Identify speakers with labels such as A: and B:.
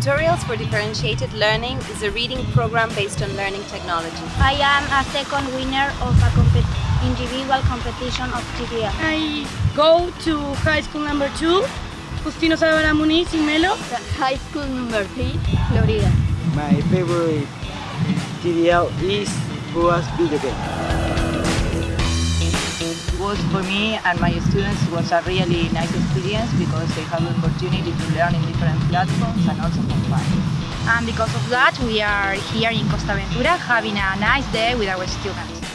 A: for Differentiated Learning is a reading program based on learning technology.
B: I am a second winner of a compet individual competition of TDL.
C: I go to high school number 2, Justino Zavala Muniz in Melo.
B: High school number 3, Florida.
D: My favorite TDL is Boas Video Game
E: was for me and my students was a really nice experience because they have the opportunity to learn in different platforms and also have fun.
F: And because of that we are here in Costa Ventura having a nice day with our students.